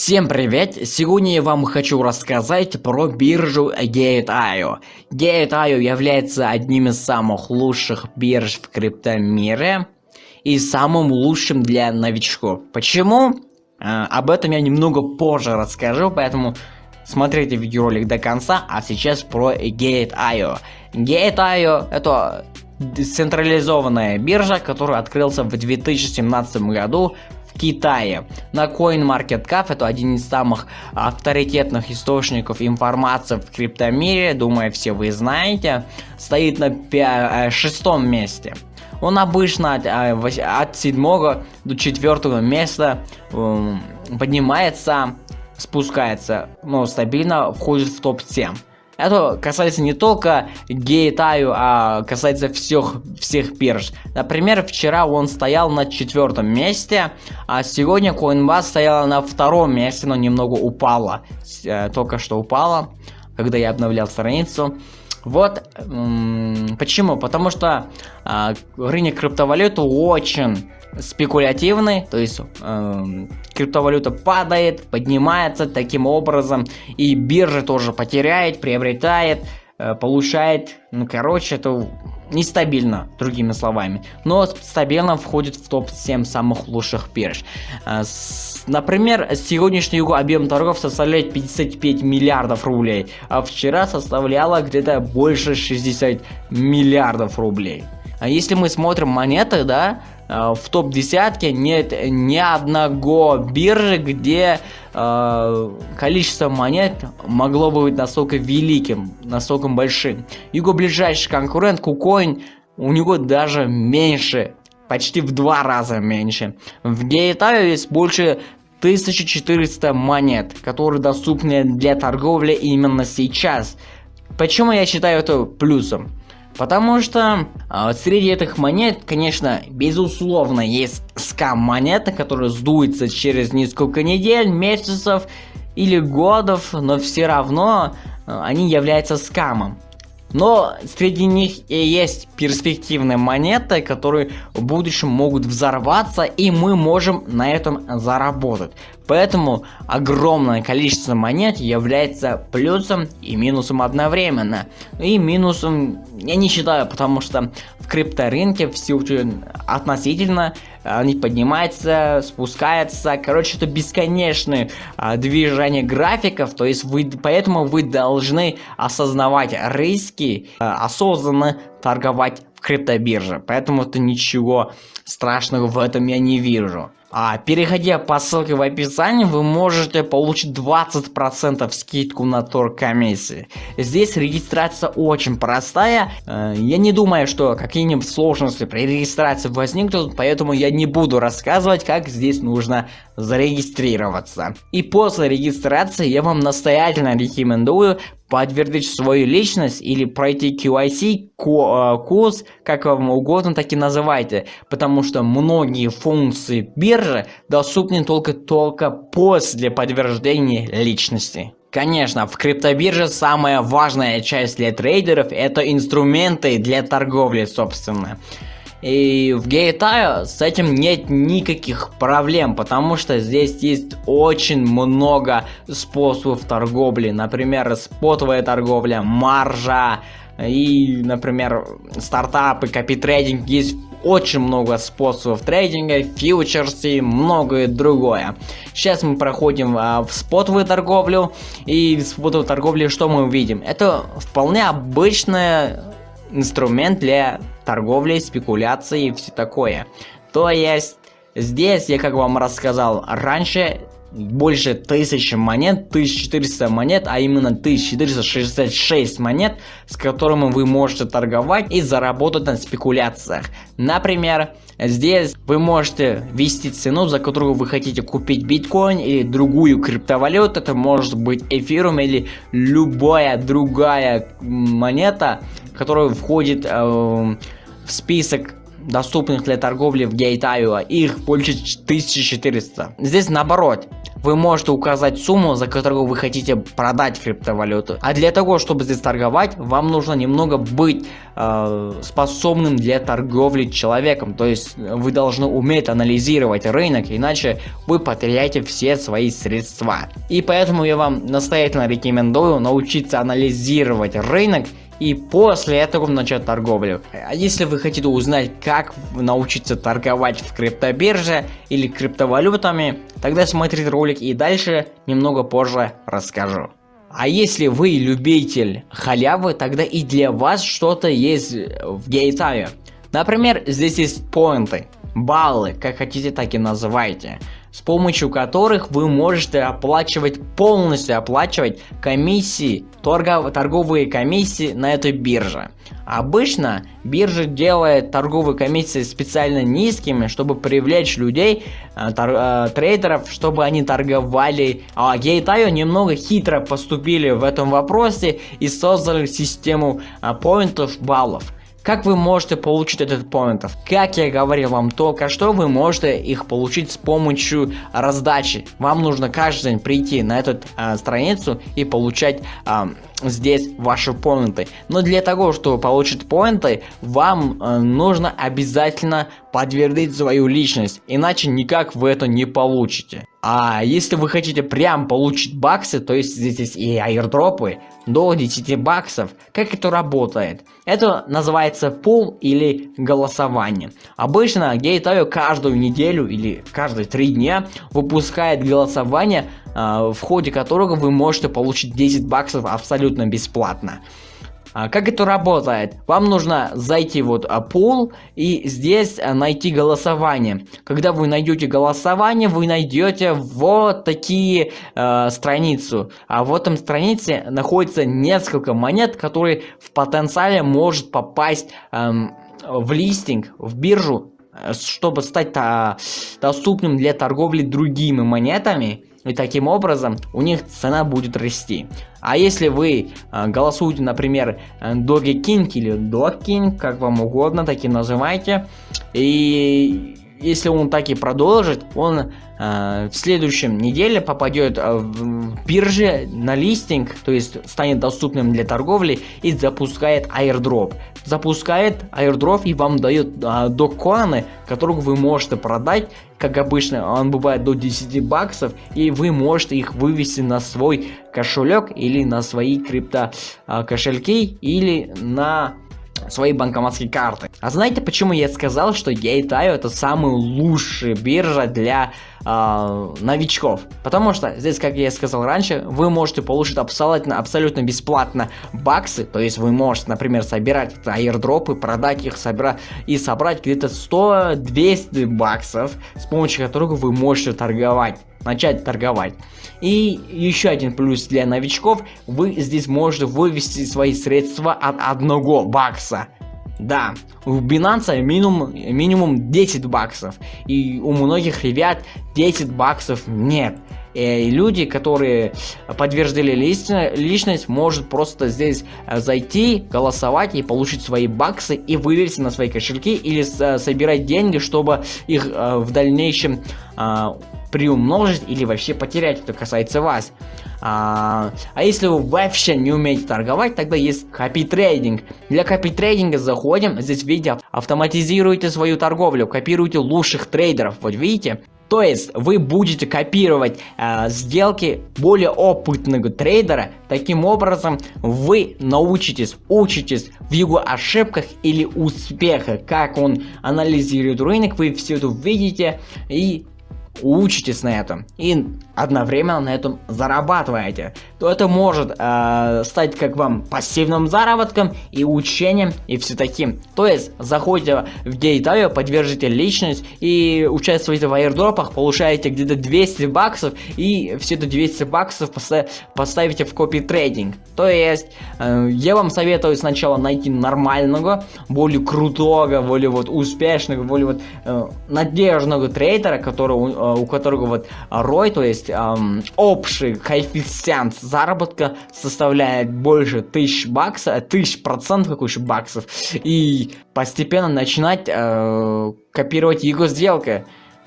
Всем привет! Сегодня я вам хочу рассказать про биржу Gate.io. Gate.io является одним из самых лучших бирж в криптомире и самым лучшим для новичков. Почему? А, об этом я немного позже расскажу, поэтому смотрите видеоролик до конца, а сейчас про Gate.io. Gate.io это централизованная биржа, которая открылся в 2017 году Китае. На CoinMarketCap, это один из самых авторитетных источников информации в криптомире, думаю, все вы знаете, стоит на э, шестом месте. Он обычно от, э, от 7 до 4 места эм, поднимается, спускается, но стабильно входит в топ-7. Это касается не только Гейтаю, а касается всех, всех бирж. Например, вчера он стоял на четвертом месте, а сегодня Coinbase стояла на втором месте, но немного упала. Э, только что упала, когда я обновлял страницу. Вот почему? Потому что э, рынок криптовалюты очень спекулятивный, то есть э, криптовалюта падает, поднимается таким образом, и биржа тоже потеряет, приобретает, э, получает, ну короче, это нестабильно, другими словами, но стабильно входит в топ-7 самых лучших бирж. Э, с, например, сегодняшний его объем торгов составляет 55 миллиардов рублей, а вчера составляло где-то больше 60 миллиардов рублей. А если мы смотрим монеты, да, в топ десятке нет ни одного биржи, где э, количество монет могло бы быть настолько великим, настолько большим. Его ближайший конкурент KuCoin, у него даже меньше, почти в два раза меньше. В Gate.io есть больше 1400 монет, которые доступны для торговли именно сейчас. Почему я считаю это плюсом? Потому что э, среди этих монет, конечно, безусловно, есть скам монеты, которые сдуются через несколько недель, месяцев или годов, но все равно э, они являются скамом. Но среди них и есть перспективные монеты, которые в будущем могут взорваться, и мы можем на этом заработать. Поэтому огромное количество монет является плюсом и минусом одновременно. И минусом я не считаю, потому что в крипторынке все относительно, они поднимаются, спускаются, короче, это бесконечное а, движение графиков, то есть вы, поэтому вы должны осознавать риски, а, осознанно торговать в криптобирже, поэтому это ничего страшного в этом я не вижу. А переходя по ссылке в описании, вы можете получить 20% скидку на торг комиссии. Здесь регистрация очень простая. Э, я не думаю, что какие-нибудь сложности при регистрации возникнут, поэтому я не буду рассказывать, как здесь нужно зарегистрироваться. И после регистрации я вам настоятельно рекомендую подтвердить свою личность или пройти QIC э, курс, как вам угодно, так и называйте, потому что многие функции биржи доступны только только после подтверждения личности. Конечно, в криптобирже самая важная часть для трейдеров это инструменты для торговли, собственно. И в Gate.io с этим нет никаких проблем, потому что здесь есть очень много способов торговли. Например, спотовая торговля, маржа и, например, стартапы, копитрейдинг. Есть очень много способов трейдинга, фьючерсы и многое другое. Сейчас мы проходим а, в спотовую торговлю. И в спотовой торговле что мы увидим? Это вполне обычная инструмент для торговли, спекуляции и все такое. То есть, здесь я как вам рассказал раньше, больше 1000 монет, 1400 монет, а именно 1466 монет, с которыми вы можете торговать и заработать на спекуляциях. Например, здесь вы можете ввести цену, за которую вы хотите купить биткоин или другую криптовалюту, это может быть эфирум или любая другая монета, которая входит э, в список доступных для торговли в Гейтаю, их больше 1400. Здесь наоборот, вы можете указать сумму, за которую вы хотите продать криптовалюту. А для того, чтобы здесь торговать, вам нужно немного быть э, способным для торговли человеком. То есть вы должны уметь анализировать рынок, иначе вы потеряете все свои средства. И поэтому я вам настоятельно рекомендую научиться анализировать рынок и после этого начать торговлю. А если вы хотите узнать, как научиться торговать в криптобирже или криптовалютами, тогда смотрите ролик и дальше немного позже расскажу. А если вы любитель халявы, тогда и для вас что-то есть в гейтаве. Например, здесь есть поинты, баллы, как хотите так и называйте с помощью которых вы можете оплачивать, полностью оплачивать комиссии, торгов, торговые комиссии на этой бирже. Обычно биржа делает торговые комиссии специально низкими, чтобы привлечь людей, э, тор, э, трейдеров, чтобы они торговали. А Gate.io немного хитро поступили в этом вопросе и создали систему э, поинтов баллов. Как вы можете получить этот поинтов? Как я говорил вам только что, вы можете их получить с помощью раздачи. Вам нужно каждый день прийти на эту э, страницу и получать э, здесь ваши поинты. Но для того, чтобы получить поинты, вам э, нужно обязательно подтвердить свою личность, иначе никак вы это не получите. А если вы хотите прям получить баксы, то есть здесь есть и аирдропы до 10 баксов, как это работает? Это называется пул или голосование. Обычно Gate.io каждую неделю или каждые 3 дня выпускает голосование в ходе которого вы можете получить 10 баксов абсолютно бесплатно. А, как это работает? Вам нужно зайти вот а, пул и здесь найти голосование. Когда вы найдете голосование, вы найдете вот такие э, страницу. А в этом странице находится несколько монет, которые в потенциале может попасть э, в листинг, в биржу, чтобы стать -то доступным для торговли другими монетами. И таким образом у них цена будет расти. А если вы э, голосуете, например, Doge King или Dog King, как вам угодно, так и называйте, и если он так и продолжит, он э, в следующем неделе попадет э, в бирже на листинг, то есть станет доступным для торговли и запускает airdrop. Запускает airdrop и вам дает э, докоины, которых вы можете продать, как обычно, он бывает до 10 баксов, и вы можете их вывести на свой кошелек или на свои крипто э, кошельки или на свои банкоматские карты. А знаете, почему я сказал, что Gate.io это самая лучшая биржа для э, новичков? Потому что здесь, как я сказал раньше, вы можете получить абсолютно, абсолютно бесплатно баксы, то есть вы можете, например, собирать аирдропы, продать их, собирать и собрать где-то 100-200 баксов, с помощью которых вы можете торговать начать торговать. И еще один плюс для новичков, вы здесь можете вывести свои средства от одного бакса. Да, у Binance минимум, минимум 10 баксов, и у многих ребят 10 баксов нет. И люди, которые подтвердили личность, может просто здесь э, зайти, голосовать и получить свои баксы и вывести на свои кошельки или э, собирать деньги, чтобы их э, в дальнейшем приумножить или вообще потерять, это касается вас. А, а если вы вообще не умеете торговать, тогда есть копи трейдинг. Для копи трейдинга заходим, здесь видите, автоматизируйте свою торговлю, копируйте лучших трейдеров, вот видите. То есть вы будете копировать э, сделки более опытного трейдера. Таким образом вы научитесь, учитесь в его ошибках или успехах, как он анализирует рынок, вы все это видите и учитесь на этом и одновременно на этом зарабатываете, то это может э, стать как вам пассивным заработком и учением и все таким. То есть заходите в Gate.io, поддержите личность и участвуете в аирдропах, получаете где-то 200 баксов и все это 200 баксов поставите в копи трейдинг. То есть э, я вам советую сначала найти нормального, более крутого, более вот успешного, более вот э, надежного трейдера, который у которого вот ROI, то есть эм, общий коэффициент заработка составляет больше тысяч баксов, тысяч процентов, какой еще баксов, и постепенно начинать э, копировать его сделки.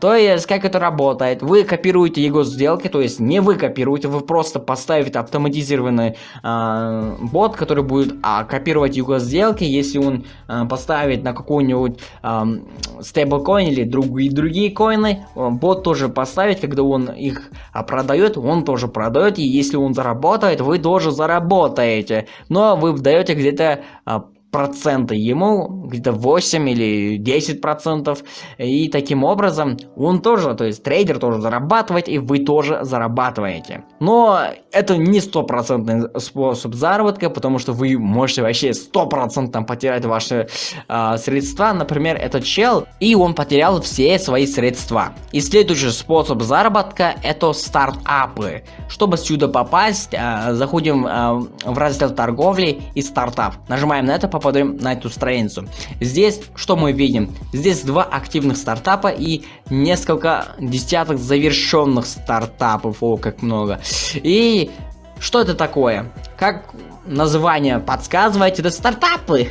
То есть, как это работает? Вы копируете его сделки, то есть не вы копируете, вы просто поставите автоматизированный э, бот, который будет э, копировать его сделки. Если он э, поставит на какой-нибудь э, стейблкоин или другие, другие коины, бот тоже поставит, когда он их продает, он тоже продает. И если он заработает, вы тоже заработаете. Но вы даете где-то проценты ему, где-то 8 или 10 процентов, и таким образом он тоже, то есть трейдер тоже зарабатывает, и вы тоже зарабатываете. Но это не стопроцентный способ заработка, потому что вы можете вообще стопроцентно потерять ваши э, средства. Например, этот чел, и он потерял все свои средства. И следующий способ заработка это стартапы. Чтобы сюда попасть, э, заходим э, в раздел торговли и стартап. Нажимаем на это, попадаем на эту страницу. Здесь что мы видим? Здесь два активных стартапа и несколько десяток завершенных стартапов. О, как много. И что это такое? Как название подсказывает, это стартапы.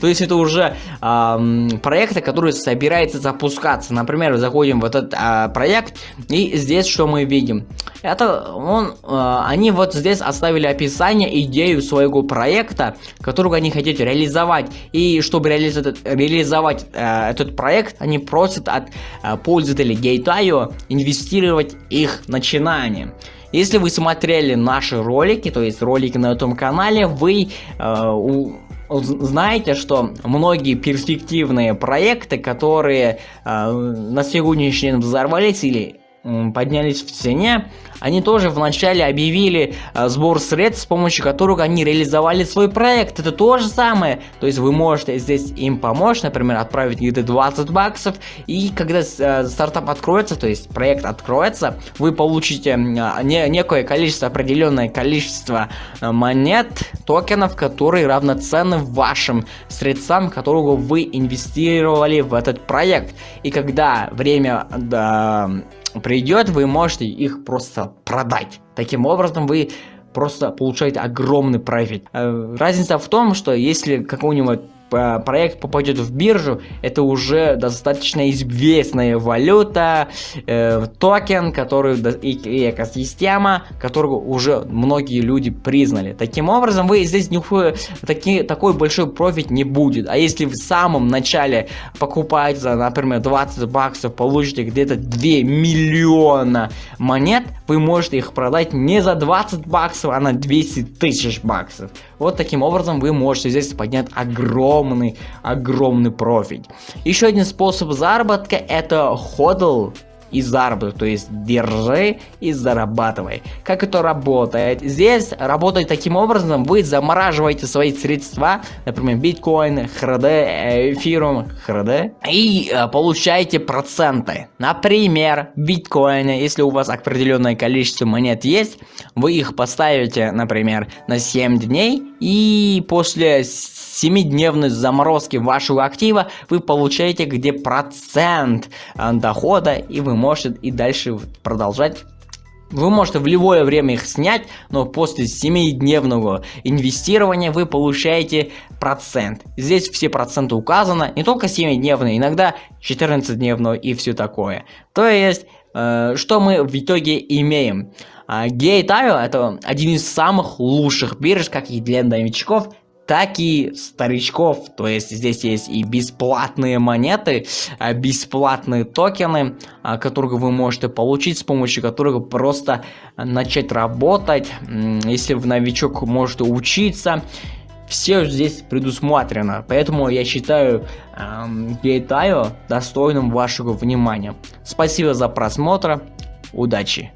То есть это уже проекты, которые собираются запускаться. Например, заходим в этот э, проект, и здесь что мы видим? Это он, э, они вот здесь оставили описание, идею своего проекта, которого они хотят реализовать. И чтобы реализовать, э, этот проект, они просят от пользователей Gate.io инвестировать их начинание. Если вы смотрели наши ролики, то есть ролики на этом канале, вы э, у, знаете, что многие перспективные проекты, которые э, на сегодняшний день взорвались или поднялись в цене, они тоже вначале объявили э, сбор средств, с помощью которых они реализовали свой проект. Это то же самое. То есть вы можете здесь им помочь, например, отправить где-то 20 баксов, и когда э, стартап откроется, то есть проект откроется, вы получите не, некое количество, определенное количество э, монет, токенов, которые равноценны вашим средствам, которого вы инвестировали в этот проект. И когда время... Да, придет, вы можете их просто продать. Таким образом, вы просто получаете огромный профит. Э, разница в том, что если какой-нибудь проект попадет в биржу, это уже достаточно известная валюта, э, токен, который и, и экосистема, которую уже многие люди признали. Таким образом, вы здесь никакой, таки, такой большой профит не будет. А если в самом начале покупаете за, например, 20 баксов, получите где-то 2 миллиона монет, вы можете их продать не за 20 баксов, а на 200 тысяч баксов. Вот таким образом вы можете здесь поднять огромный, огромный профит. Еще один способ заработка это ходл и заработок, то есть держи и зарабатывай. Как это работает? Здесь работает таким образом, вы замораживаете свои средства, например, биткоин, хрд, эфирум, хрд, и э, получаете проценты. Например, биткоины, если у вас определенное количество монет есть, вы их поставите, например, на 7 дней, и после 7-дневной заморозки вашего актива вы получаете где процент э, дохода и вы можете и дальше продолжать вы можете в любое время их снять, но после 7-дневного инвестирования вы получаете процент. Здесь все проценты указаны, не только 7-дневные, иногда 14-дневного и все такое. То есть, э, что мы в итоге имеем? Э, Gate.io это один из самых лучших бирж, как и для новичков, так и старичков. То есть здесь есть и бесплатные монеты, а, бесплатные токены, а, которые вы можете получить, с помощью которых просто начать работать. Если в новичок можете учиться, все здесь предусмотрено. Поэтому я считаю эм, Гейтайо достойным вашего внимания. Спасибо за просмотр. Удачи!